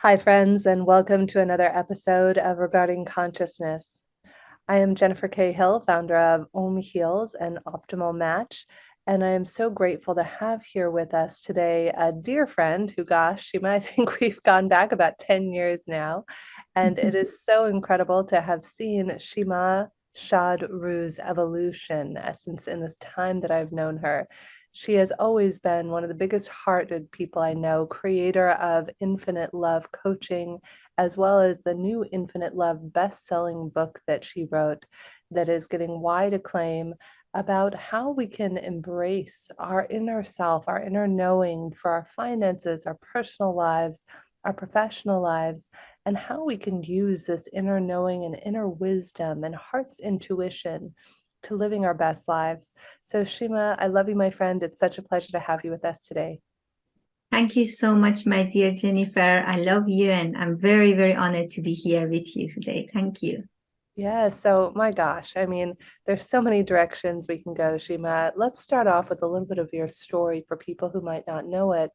Hi, friends, and welcome to another episode of Regarding Consciousness. I am Jennifer K. Hill, founder of Om Heals and Optimal Match, and I am so grateful to have here with us today a dear friend who, gosh, you might think we've gone back about 10 years now. And it is so incredible to have seen Shima Shad Rue's evolution uh, since in this time that I've known her. She has always been one of the biggest hearted people I know, creator of Infinite Love Coaching, as well as the new Infinite Love best selling book that she wrote that is getting wide acclaim about how we can embrace our inner self, our inner knowing for our finances, our personal lives, our professional lives, and how we can use this inner knowing and inner wisdom and heart's intuition to living our best lives. So, Shima, I love you, my friend. It's such a pleasure to have you with us today. Thank you so much, my dear Jennifer. I love you, and I'm very, very honored to be here with you today. Thank you. Yeah, so my gosh, I mean, there's so many directions we can go, Shima. Let's start off with a little bit of your story for people who might not know it.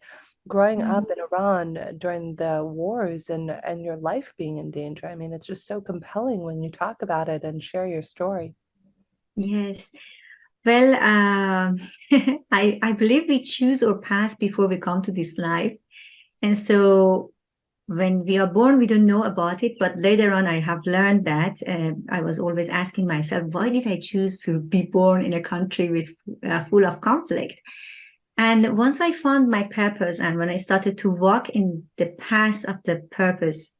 Growing mm -hmm. up in Iran during the wars and and your life being in danger. I mean, it's just so compelling when you talk about it and share your story. Yes. Well, uh, I, I believe we choose our path before we come to this life. And so when we are born, we don't know about it. But later on, I have learned that uh, I was always asking myself, why did I choose to be born in a country with uh, full of conflict? And once I found my purpose and when I started to walk in the path of the purpose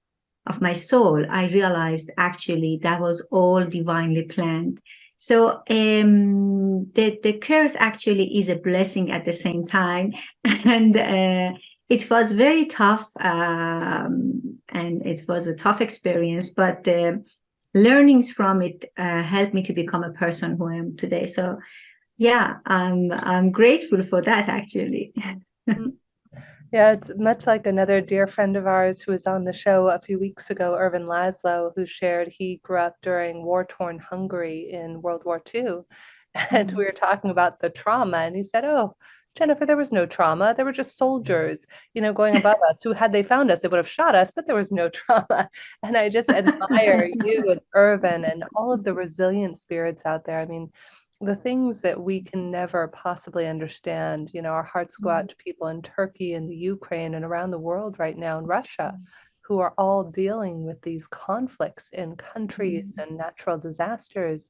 of my soul, I realized actually that was all divinely planned. So um, the, the curse actually is a blessing at the same time. And uh, it was very tough um, and it was a tough experience, but the learnings from it uh, helped me to become a person who I am today. So yeah, I'm, I'm grateful for that actually. Yeah, it's much like another dear friend of ours who was on the show a few weeks ago, Ervin Laszlo, who shared he grew up during war torn Hungary in World War II. And we were talking about the trauma, and he said, Oh, Jennifer, there was no trauma. There were just soldiers, you know, going above us who, had they found us, they would have shot us, but there was no trauma. And I just admire you and Ervin and all of the resilient spirits out there. I mean, the things that we can never possibly understand. You know, our hearts go out mm-hmm. to people in Turkey and the Ukraine and around the world right now in Russia mm-hmm. who are all dealing with these conflicts in countries mm-hmm. and natural disasters.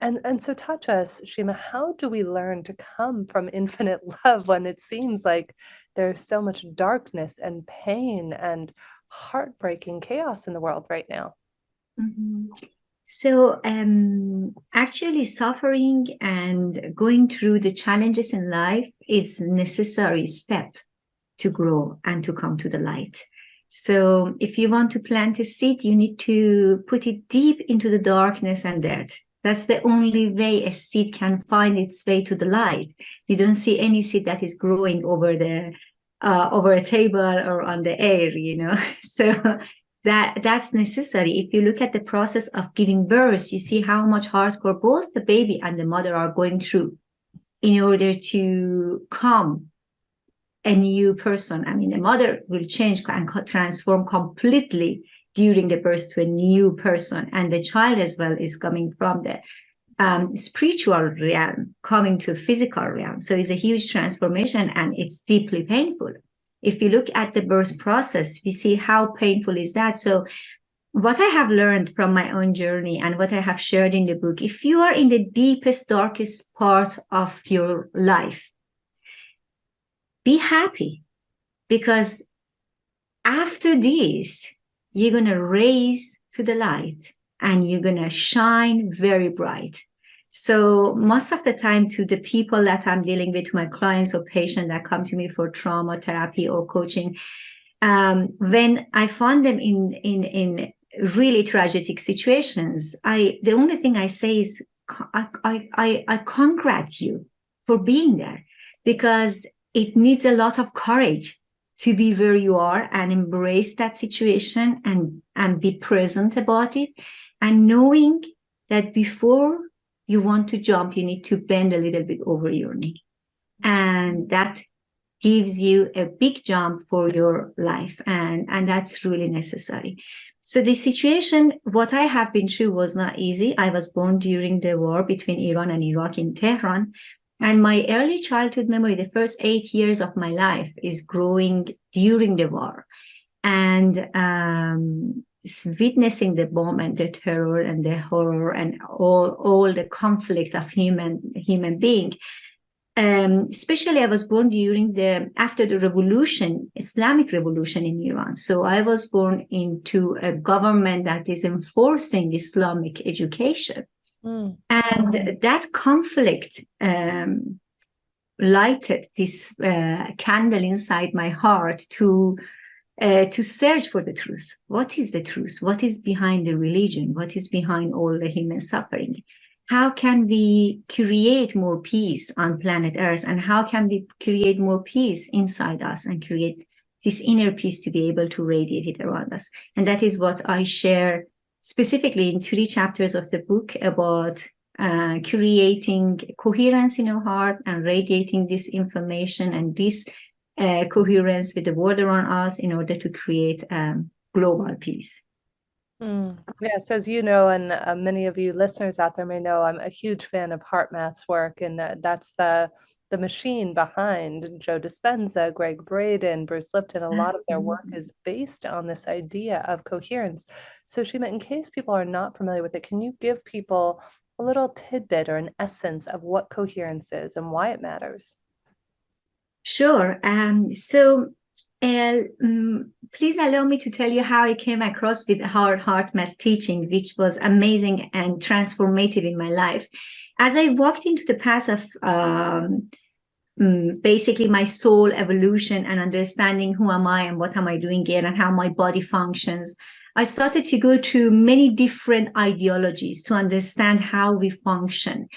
And, and so touch us, Shima, how do we learn to come from infinite love when it seems like there's so much darkness and pain and heartbreaking chaos in the world right now? Mm-hmm. So um, actually suffering and going through the challenges in life is necessary step to grow and to come to the light. So if you want to plant a seed, you need to put it deep into the darkness and dirt. That's the only way a seed can find its way to the light. You don't see any seed that is growing over the uh, over a table or on the air, you know. So that that's necessary. If you look at the process of giving birth, you see how much hardcore both the baby and the mother are going through in order to come a new person. I mean, the mother will change and transform completely during the birth to a new person. And the child as well is coming from the um, spiritual realm, coming to a physical realm. So it's a huge transformation and it's deeply painful if you look at the birth process, we see how painful is that. So what I have learned from my own journey and what I have shared in the book, if you are in the deepest, darkest part of your life, be happy because after this, you're going to raise to the light and you're going to shine very bright. So most of the time to the people that I'm dealing with, my clients or patients that come to me for trauma therapy or coaching, um, when I find them in, in, in really tragic situations, I, the only thing I say is, I, I, I, I congratulate you for being there because it needs a lot of courage to be where you are and embrace that situation and, and be present about it. And knowing that before you want to jump, you need to bend a little bit over your knee. And that gives you a big jump for your life and and that's really necessary. So the situation what i have been through was not easy. I was born during the war between iran and iraq in tehran. And my early childhood memory the first eight years of my life is growing during the war. And um, witnessing the bomb and the terror and the horror and all all the conflict of human human being um, especially I was born during the after the revolution, Islamic revolution in Iran. So I was born into a government that is enforcing Islamic education, mm. and that conflict um, lighted this uh, candle inside my heart to uh, to search for the truth. What is the truth? What is behind the religion? What is behind all the human suffering? how can we create more peace on planet earth and how can we create more peace inside us and create this inner peace to be able to radiate it around us and that is what i share specifically in three chapters of the book about uh, creating coherence in our heart and radiating this information and this uh, coherence with the world around us in order to create um, global peace Mm. Yes, as you know, and uh, many of you listeners out there may know, I'm a huge fan of HeartMath's work, and uh, that's the the machine behind Joe Dispenza, Gregg Braden, Bruce Lipton. A lot of their work is based on this idea of coherence. So, Shima, in case people are not familiar with it, can you give people a little tidbit or an essence of what coherence is and why it matters? Sure. Um, so and um, please allow me to tell you how I came across with Howard HeartMath teaching, which was amazing and transformative in my life. As I walked into the path of um, um, basically my soul evolution and understanding who am I and what am I doing here and how my body functions, I started to go to many different ideologies to understand how we function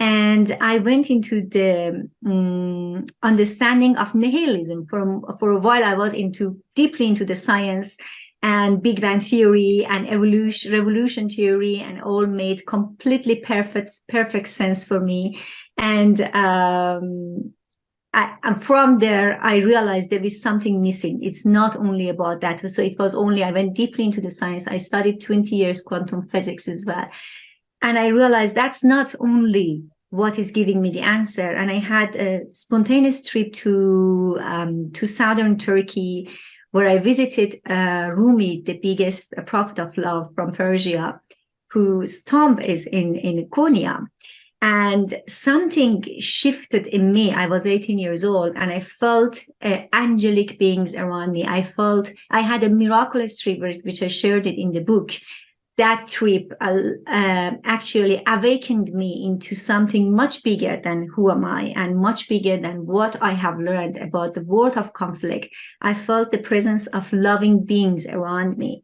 and I went into the um, understanding of nihilism. For, for a while, I was into deeply into the science and Big Bang theory and evolution, revolution theory, and all made completely perfect perfect sense for me. And um, I, and from there, I realized there is something missing. It's not only about that. So it was only I went deeply into the science. I studied 20 years quantum physics as well and I realized that's not only what is giving me the answer. And I had a spontaneous trip to um, to southern Turkey, where I visited uh, Rumi, the biggest prophet of love from Persia, whose tomb is in in Konya. And something shifted in me. I was 18 years old, and I felt uh, angelic beings around me. I felt I had a miraculous trip, which I shared it in the book that trip uh, uh, actually awakened me into something much bigger than who am I and much bigger than what I have learned about the world of conflict. I felt the presence of loving beings around me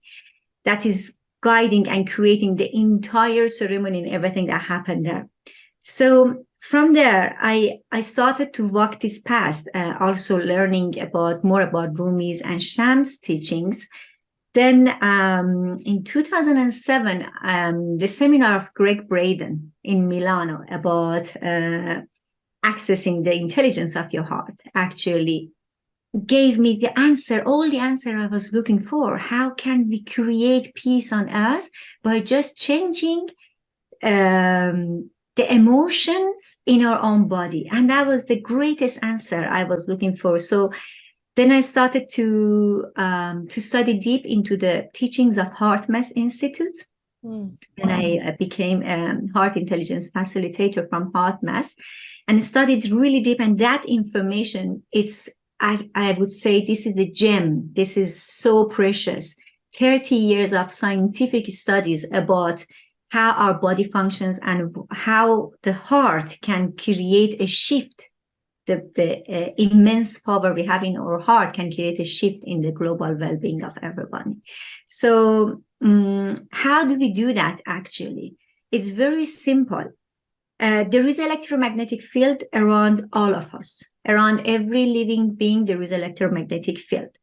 that is guiding and creating the entire ceremony and everything that happened there. So from there, I, I started to walk this path, uh, also learning about more about Rumi's and Shams teachings then um, in 2007, um, the seminar of Gregg Braden in Milano about uh, accessing the intelligence of your heart actually gave me the answer, all the answer I was looking for. How can we create peace on earth by just changing um, the emotions in our own body? And that was the greatest answer I was looking for. So then I started to um, to study deep into the teachings of Heart HeartMath Institute. Mm. And I became a heart intelligence facilitator from Heart HeartMath and studied really deep. And that information, it's, I, I would say, this is a gem. This is so precious. 30 years of scientific studies about how our body functions and how the heart can create a shift the, the uh, immense power we have in our heart can create a shift in the global well-being of everybody. So um, how do we do that actually? It's very simple. Uh, there is electromagnetic field around all of us. Around every living being, there is electromagnetic field.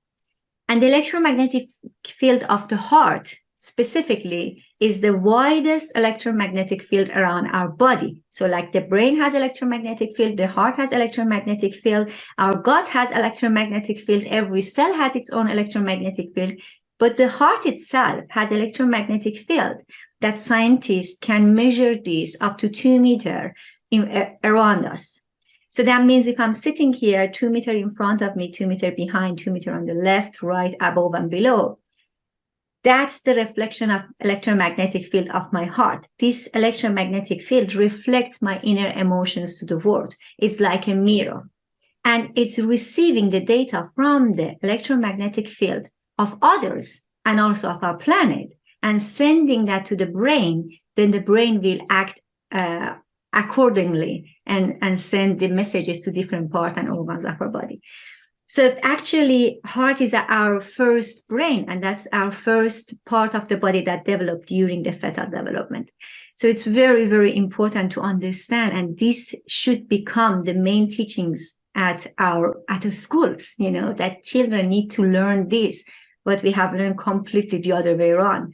And the electromagnetic field of the heart specifically is the widest electromagnetic field around our body. So like the brain has electromagnetic field, the heart has electromagnetic field, our gut has electromagnetic field, every cell has its own electromagnetic field, but the heart itself has electromagnetic field that scientists can measure this up to two meter in, around us. So that means if I'm sitting here, two meter in front of me, two meter behind, two meter on the left, right, above and below, that's the reflection of electromagnetic field of my heart. This electromagnetic field reflects my inner emotions to the world. It's like a mirror. And it's receiving the data from the electromagnetic field of others and also of our planet and sending that to the brain, then the brain will act uh, accordingly and, and send the messages to different parts and organs of our body. So actually, heart is our first brain, and that's our first part of the body that developed during the fetal development. So it's very, very important to understand, and this should become the main teachings at our at our schools. You know that children need to learn this, but we have learned completely the other way around,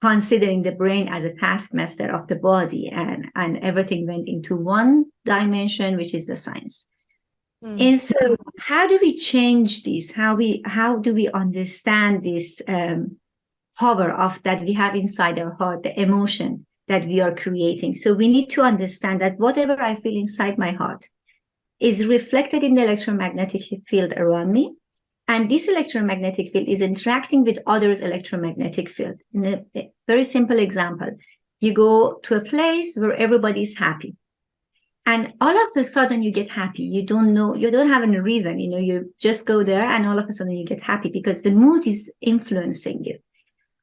considering the brain as a taskmaster of the body, and and everything went into one dimension, which is the science. Mm. And so, how do we change this? How we how do we understand this um, power of that we have inside our heart, the emotion that we are creating? So we need to understand that whatever I feel inside my heart is reflected in the electromagnetic field around me, and this electromagnetic field is interacting with others' electromagnetic field. In a, a very simple example, you go to a place where everybody is happy and all of a sudden you get happy. You don't know you don't have any reason you know you just go there and all of a sudden you get happy because the mood is influencing you.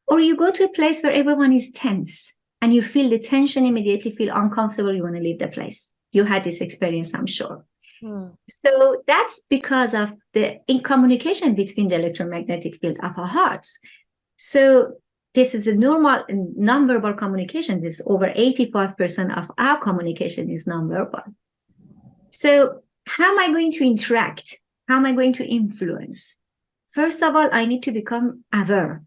Or you go to a place where everyone is tense and you feel the tension immediately feel uncomfortable you want to leave the place. You had this experience i'm sure. Hmm. so that's because of the in communication between the electromagnetic field of our hearts. So this is a normal nonverbal communication. This over 85% of our communication is nonverbal. So how am I going to interact? How am I going to influence? First of all, I need to become aware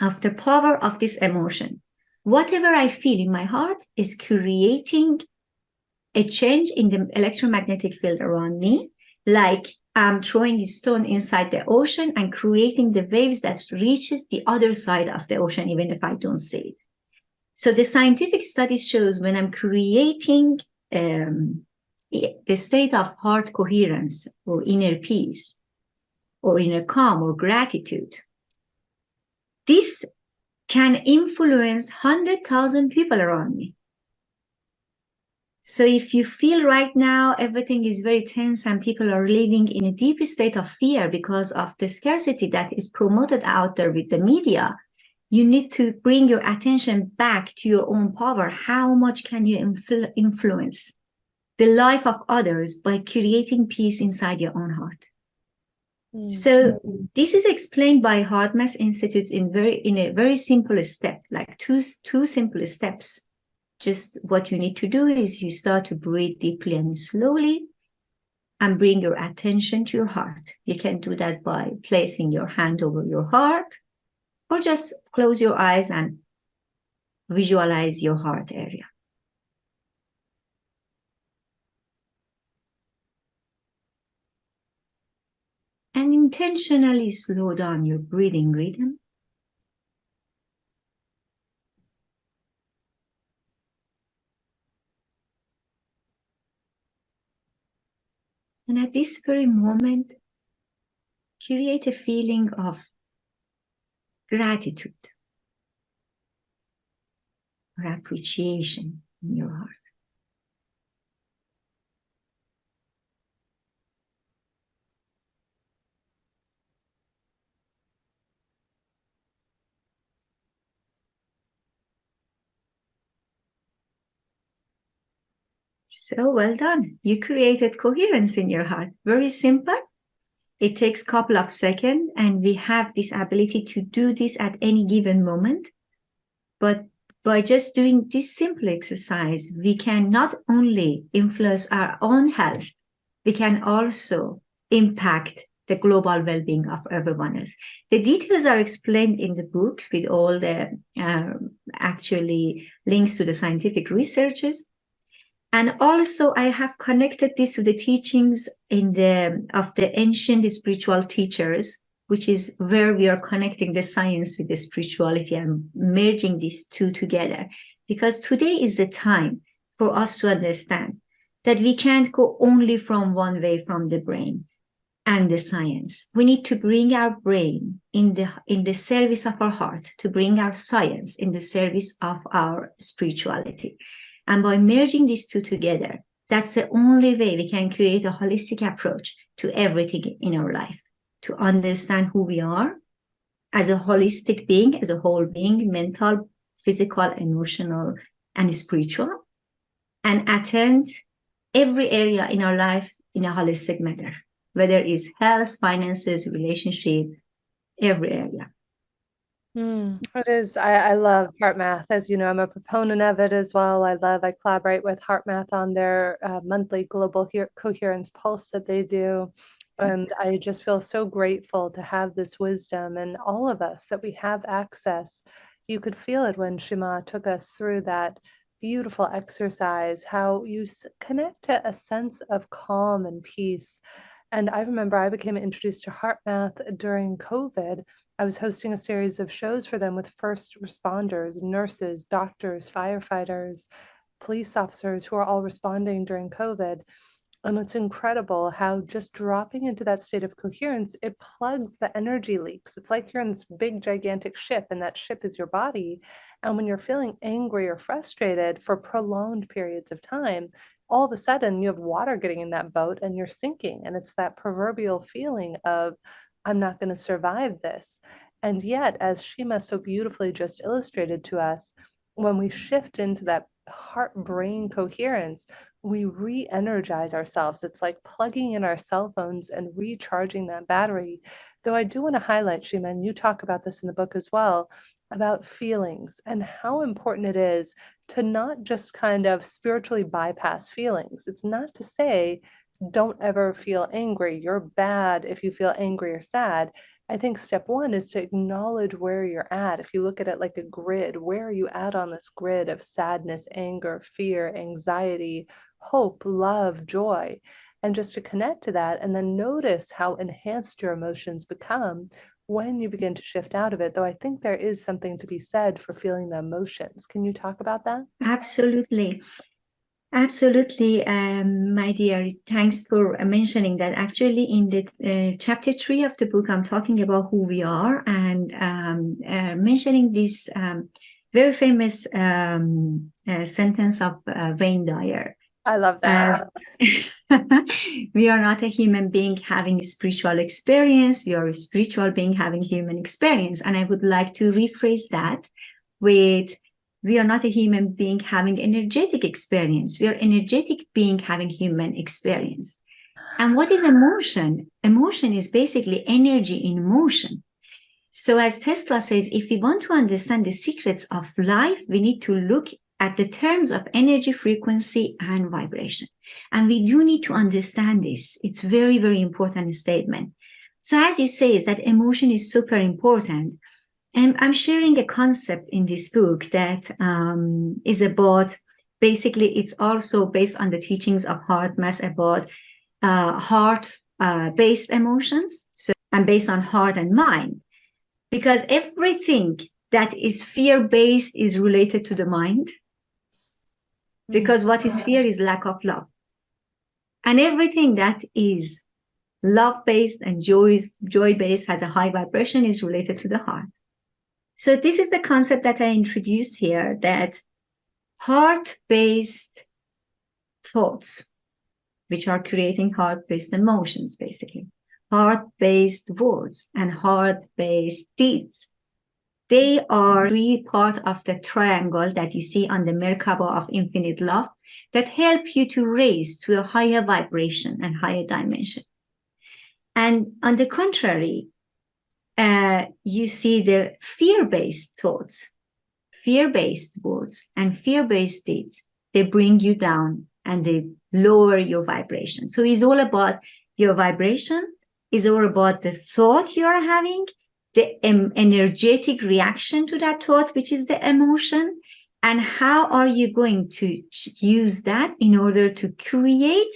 of the power of this emotion. Whatever I feel in my heart is creating a change in the electromagnetic field around me, like um, throwing a stone inside the ocean and creating the waves that reaches the other side of the ocean, even if I don't see it. So the scientific study shows when I'm creating um, the state of heart coherence or inner peace or inner calm or gratitude, this can influence 100,000 people around me. So if you feel right now everything is very tense and people are living in a deep state of fear because of the scarcity that is promoted out there with the media, you need to bring your attention back to your own power. How much can you influ influence the life of others by creating peace inside your own heart? Mm. So this is explained by HeartMath Institute in very in a very simple step, like two two simple steps just what you need to do is you start to breathe deeply and slowly and bring your attention to your heart. You can do that by placing your hand over your heart or just close your eyes and visualize your heart area. And intentionally slow down your breathing rhythm And at this very moment, create a feeling of gratitude or appreciation in your heart. So well done. You created coherence in your heart. Very simple. It takes a couple of seconds and we have this ability to do this at any given moment. But by just doing this simple exercise, we can not only influence our own health, we can also impact the global well-being of everyone else. The details are explained in the book with all the uh, actually links to the scientific researches. And also I have connected this to the teachings in the of the ancient spiritual teachers, which is where we are connecting the science with the spirituality and merging these two together. Because today is the time for us to understand that we can't go only from one way from the brain and the science. We need to bring our brain in the in the service of our heart, to bring our science in the service of our spirituality. And by merging these two together, that's the only way we can create a holistic approach to everything in our life, to understand who we are as a holistic being, as a whole being, mental, physical, emotional, and spiritual, and attend every area in our life in a holistic manner, whether it's health, finances, relationship, every area. Mm, it is. I, I love HeartMath. As you know, I'm a proponent of it as well. I love, I collaborate with HeartMath on their uh, monthly global coherence pulse that they do. And I just feel so grateful to have this wisdom and all of us that we have access. You could feel it when Shima took us through that beautiful exercise, how you connect to a sense of calm and peace. And I remember I became introduced to HeartMath during COVID. I was hosting a series of shows for them with first responders, nurses, doctors, firefighters, police officers who are all responding during COVID. And it's incredible how just dropping into that state of coherence, it plugs the energy leaks. It's like you're in this big, gigantic ship, and that ship is your body. And when you're feeling angry or frustrated for prolonged periods of time, all of a sudden you have water getting in that boat and you're sinking. And it's that proverbial feeling of, I'm not going to survive this. And yet, as Shima so beautifully just illustrated to us, when we shift into that heart brain coherence, we re energize ourselves. It's like plugging in our cell phones and recharging that battery. Though I do want to highlight, Shima, and you talk about this in the book as well, about feelings and how important it is to not just kind of spiritually bypass feelings. It's not to say, don't ever feel angry. You're bad if you feel angry or sad. I think step one is to acknowledge where you're at. If you look at it like a grid, where are you at on this grid of sadness, anger, fear, anxiety, hope, love, joy? And just to connect to that and then notice how enhanced your emotions become when you begin to shift out of it, though I think there is something to be said for feeling the emotions. Can you talk about that? Absolutely. Absolutely, um, my dear. Thanks for mentioning that. Actually, in the uh, chapter three of the book, I'm talking about who we are and um, uh, mentioning this um, very famous um, uh, sentence of uh, Wayne Dyer. I love that. we are not a human being having a spiritual experience. We are a spiritual being having human experience. And I would like to rephrase that with we are not a human being having energetic experience. We are energetic being having human experience. And what is emotion? Emotion is basically energy in motion. So as Tesla says, if we want to understand the secrets of life, we need to look at the terms of energy, frequency, and vibration. And we do need to understand this. It's very, very important statement. So as you say, is that emotion is super important. And I'm sharing a concept in this book that um, is about basically it's also based on the teachings of HeartMath about uh, heart uh, based emotions. So and based on heart and mind. Because everything that is fear based is related to the mind. Because what is fear is lack of love. And everything that is love based and joy joy based has a high vibration is related to the heart so this is the concept that I introduce here that heart-based thoughts, which are creating heart-based emotions, basically, heart-based words and heart-based deeds. They are three part of the triangle that you see on the Merkaba of infinite love that help you to raise to a higher vibration and higher dimension. And on the contrary, uh, you see the fear-based thoughts, fear-based words, and fear-based deeds. They bring you down and they lower your vibration. So it's all about your vibration is all about the thought you are having, the energetic reaction to that thought, which is the emotion, and how are you going to use that in order to create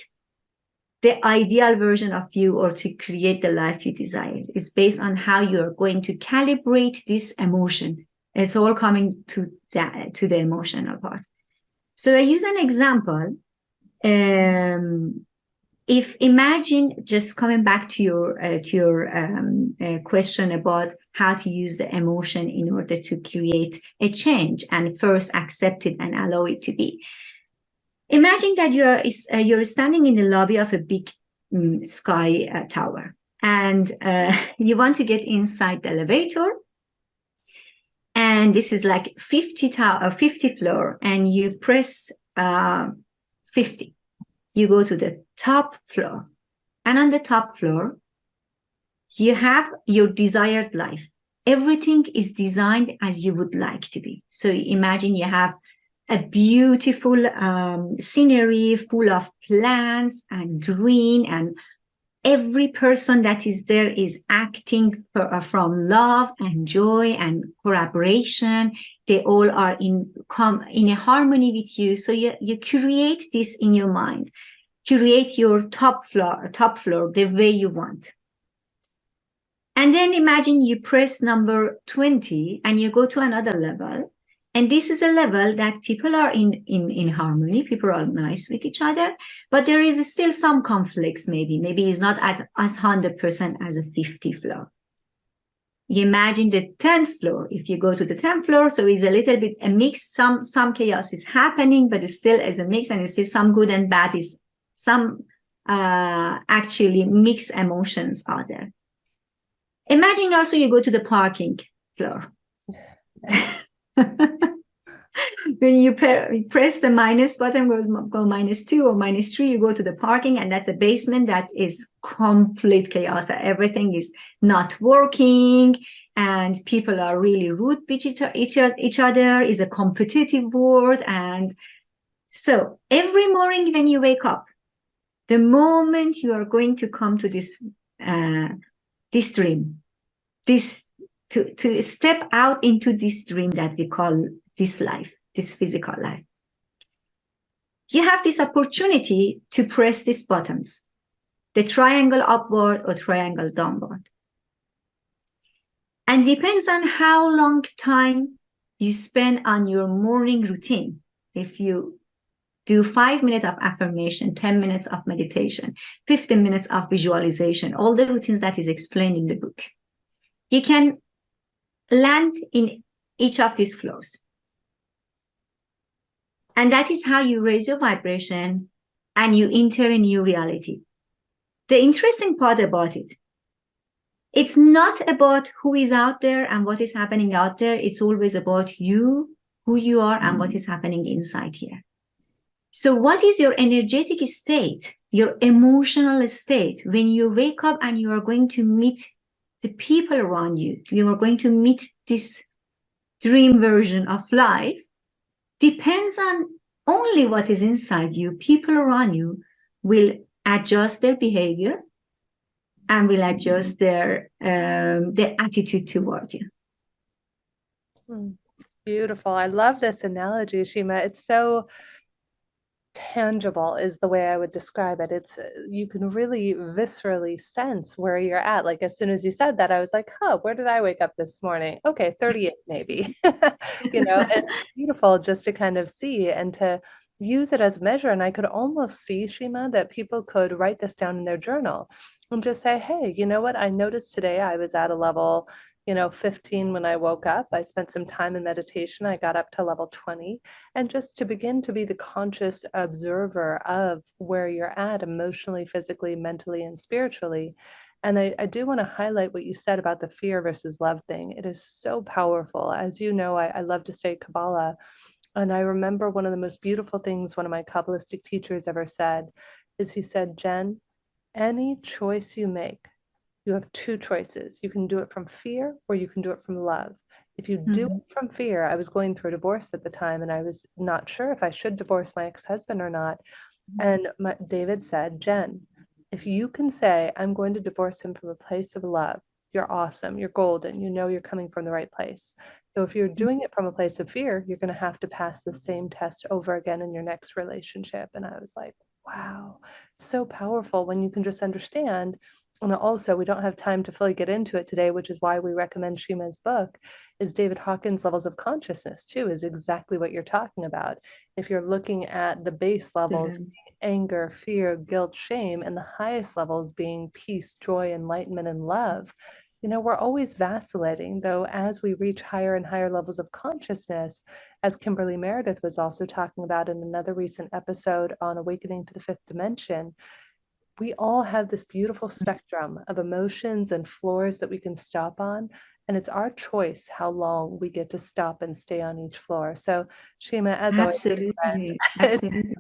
the ideal version of you or to create the life you desire. It's based on how you're going to calibrate this emotion. It's all coming to that to the emotional part. So I use an example. Um, if imagine just coming back to your uh, to your um, uh, question about how to use the emotion in order to create a change and first accept it and allow it to be. Imagine that you are uh, you're standing in the lobby of a big um, sky uh, tower and uh, you want to get inside the elevator and this is like 50 tower 50 floor and you press uh, 50 you go to the top floor. And on the top floor, you have your desired life. Everything is designed as you would like to be. So imagine you have a beautiful um, scenery full of plants and green and every person that is there is acting for, uh, from love and joy and collaboration. They all are in come in a harmony with you. So you, you create this in your mind. Create your top floor top floor the way you want. And then imagine you press number 20 and you go to another level and this is a level that people are in, in, in harmony, people are nice with each other, but there is still some conflicts maybe. Maybe it's not at as 100% as a 50 floor. You imagine the 10th floor, if you go to the 10th floor, so it's a little bit a mix, some, some chaos is happening, but it still is a mix and you see some good and bad is some uh, actually mixed emotions are there. Imagine also you go to the parking floor. when you press the minus button goes go minus two or minus three you go to the parking and that's a basement that is complete chaos. Everything is not working and people are really rude each, each, each other is a competitive world and so every morning when you wake up the moment you are going to come to this uh, this dream this to, to step out into this dream that we call this life, this physical life. You have this opportunity to press these buttons, the triangle upward or triangle downward. And depends on how long time you spend on your morning routine. If you do five minutes of affirmation, 10 minutes of meditation, 15 minutes of visualization, all the routines that is explained in the book. You can land in each of these floors. And that is how you raise your vibration and you enter a new reality. The interesting part about it, it's not about who is out there and what is happening out there. It's always about you, who you are, and what mm-hmm. is happening inside here. So, what is your energetic state, your emotional state when you wake up and you are going to meet the people around you, you are going to meet this dream version of life, depends on only what is inside you. People around you will adjust their behavior and will adjust their um, their attitude toward you. Hmm. Beautiful. I love this analogy, Shima. It's so tangible is the way I would describe it. It's uh, you can really viscerally sense where you're at. Like as soon as you said that, I was like, huh, where did I wake up this morning? Okay, 38 maybe. you know, and it's beautiful just to kind of see and to use it as a measure. And I could almost see, Shima, that people could write this down in their journal and just say, hey, you know what? I noticed today I was at a level you know, 15 when I woke up. I spent some time in meditation. I got up to level 20 and just to begin to be the conscious observer of where you're at emotionally, physically, mentally, and spiritually. And I, I do want to highlight what you said about the fear versus love thing. It is so powerful. As you know, I, I love to study Kabbalah. And I remember one of the most beautiful things one of my Kabbalistic teachers ever said is he said, Jen, any choice you make, you have two choices. You can do it from fear or you can do it from love. If you do Mhm. it from fear, I was going through a divorce at the time and I was not sure if I should divorce my ex-husband or not. And my, David said, Jen, If you can say, I'm going to divorce him from a place of love, you're awesome, you're golden, you know you're coming from the right place. So if you're doing it from a place of fear, you're going to have to pass the same test over again in your next relationship. And I was like, wow, so powerful when you can just understand. And also, we don't have time to fully get into it today, which is why we recommend Shima's book, is David Hawkins' levels of consciousness, too, is exactly what you're talking about. If you're looking at the base levels, anger, fear, guilt, shame, and the highest levels being peace, joy, enlightenment, and love, you know, we're always vacillating, though, as we reach higher and higher levels of consciousness, as Kimberly Meredith was also talking about in another recent episode on Awakening to the Fifth Dimension. We all have this beautiful spectrum of emotions and floors that we can stop on. And it's our choice how long we get to stop and stay on each floor. So, Shima, as absolutely, always, absolutely.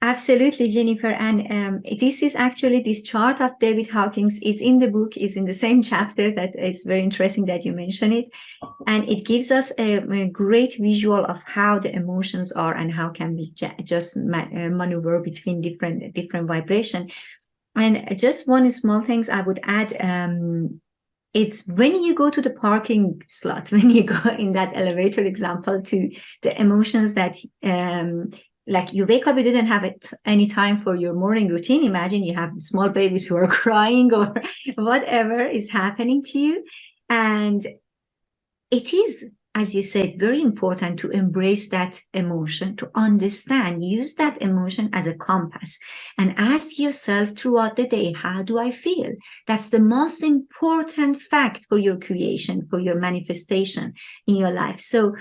Absolutely, Jennifer. And um, this is actually this chart of David Hawkins. It's in the book, is in the same chapter. That is very interesting that you mention it, and it gives us a, a great visual of how the emotions are and how can we just ma uh, maneuver between different different vibration. And just one small things I would add. Um, it's when you go to the parking slot, when you go in that elevator example to the emotions that um, like you wake up, you didn't have it any time for your morning routine. Imagine you have small babies who are crying or whatever is happening to you. And it is, as you said, very important to embrace that emotion, to understand, use that emotion as a compass and ask yourself throughout the day, how do I feel? That's the most important fact for your creation, for your manifestation in your life. So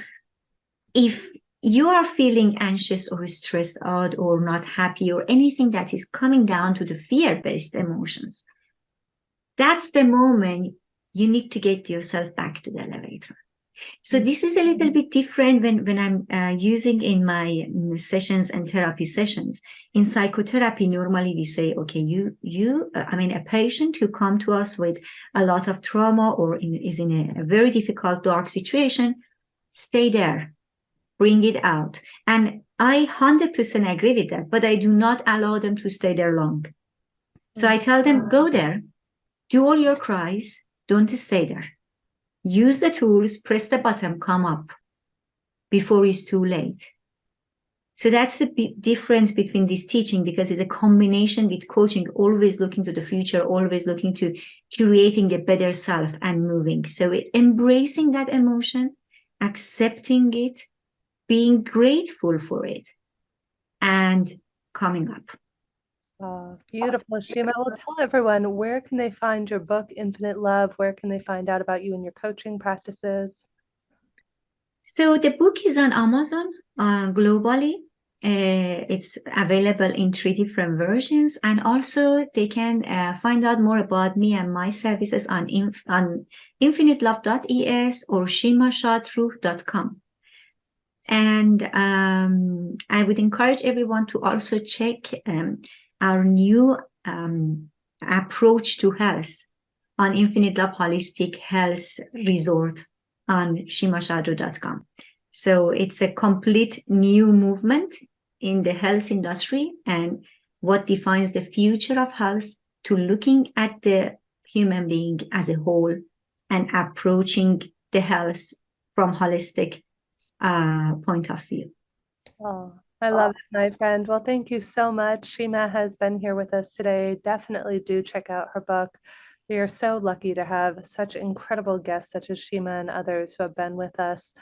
if you are feeling anxious or stressed out or not happy or anything that is coming down to the fear-based emotions, that's the moment you need to get yourself back to the elevator. So this is a little bit different when, when I'm uh, using in my sessions and therapy sessions. In psychotherapy, normally we say, okay, you, you, uh, I mean, a patient who come to us with a lot of trauma or in, is in a, a very difficult, dark situation, stay there bring it out. And I 100% agree with that, but I do not allow them to stay there long. So I tell them, go there, do all your cries, don't stay there. Use the tools, press the button, come up before it's too late. So that's the difference between this teaching because it's a combination with coaching, always looking to the future, always looking to creating a better self and moving. So it, embracing that emotion, accepting it, being grateful for it and coming up. Oh, beautiful. Shima, well, tell everyone where can they find your book, Infinite Love? Where can they find out about you and your coaching practices? So the book is on Amazon uh, globally. Uh, it's available in three different versions, and also they can uh, find out more about me and my services on inf on infinitelove.es or shimashatruth.com. And um, I would encourage everyone to also check um, our new um, approach to health on Infinite Holistic Health Resort on shimashadru.com. So it's a complete new movement in the health industry and what defines the future of health to looking at the human being as a whole and approaching the health from holistic uh, point of view. Oh, I love it, my friend. Well, thank you so much. Shima has been here with us today. Definitely do check out her book. We are so lucky to have such incredible guests such as Shima and others who have been with us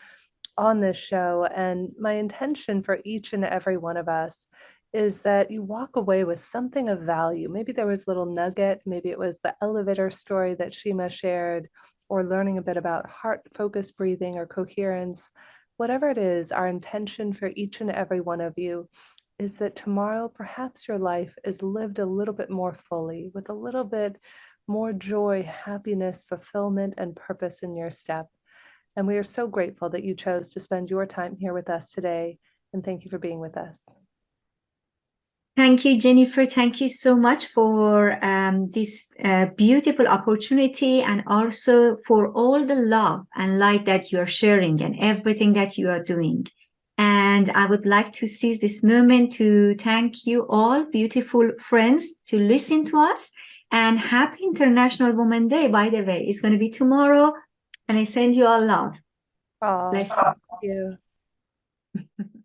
on this show. And my intention for each and every one of us is that you walk away with something of value. Maybe there was a little nugget, maybe it was the elevator story that Shima shared, or learning a bit about heart focused breathing or coherence whatever it is, our intention for each and every one of you is that tomorrow perhaps your life is lived a little bit more fully with a little bit more joy, happiness, fulfillment, and purpose in your step. And we are so grateful that you chose to spend your time here with us today. And thank you for being with us. Thank you, Jennifer. Thank you so much for um, this uh, beautiful opportunity and also for all the love and light that you are sharing and everything that you are doing. And I would like to seize this moment to thank you all, beautiful friends, to listen to us. And happy International Women Day, by the way. It's going to be tomorrow. And I send you all love. Oh, Bless thank you.